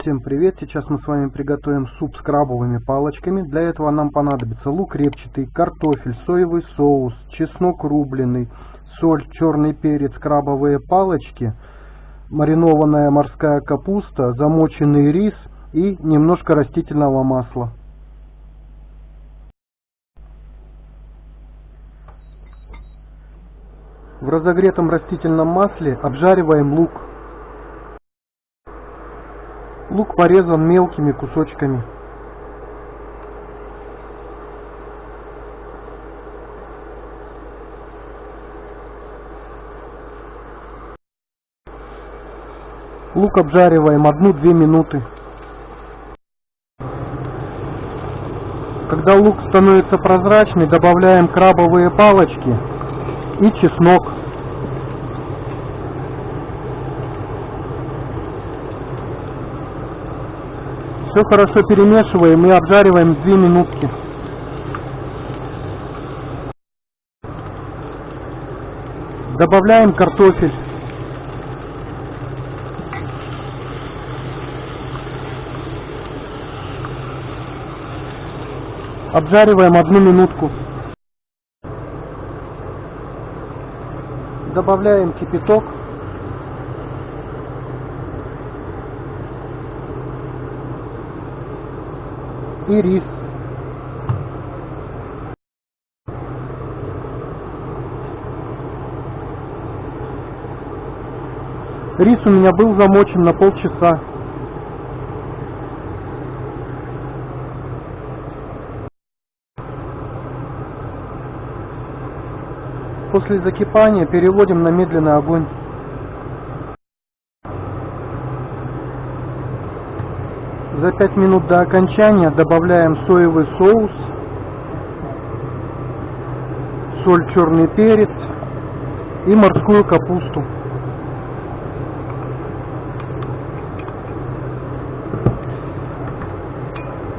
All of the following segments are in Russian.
Всем привет! Сейчас мы с вами приготовим суп с крабовыми палочками. Для этого нам понадобится лук репчатый, картофель, соевый соус, чеснок рубленый, соль, черный перец, крабовые палочки, маринованная морская капуста, замоченный рис и немножко растительного масла. В разогретом растительном масле обжариваем лук. Лук порезан мелкими кусочками. Лук обжариваем 1-2 минуты. Когда лук становится прозрачный, добавляем крабовые палочки и чеснок. Все хорошо перемешиваем и обжариваем 2 минутки. Добавляем картофель. Обжариваем одну минутку. Добавляем кипяток. И рис. Рис у меня был замочен на полчаса. После закипания переводим на медленный огонь. За 5 минут до окончания добавляем соевый соус, соль, черный перец и морскую капусту.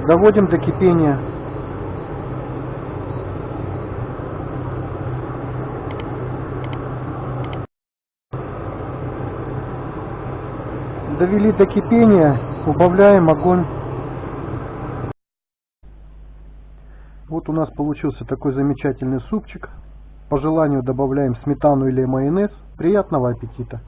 Доводим до кипения. довели до кипения, убавляем огонь. Вот у нас получился такой замечательный супчик. По желанию добавляем сметану или майонез. Приятного аппетита!